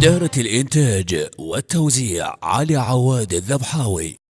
إدارة الإنتاج والتوزيع علي عواد الذبحاوي.